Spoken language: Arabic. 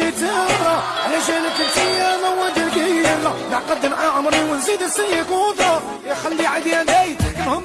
يعني ترى علشانك انت يا مواد القيمة نعقد مع عمري ونزيد السيق وضرب يخلي عدي عدياني المهم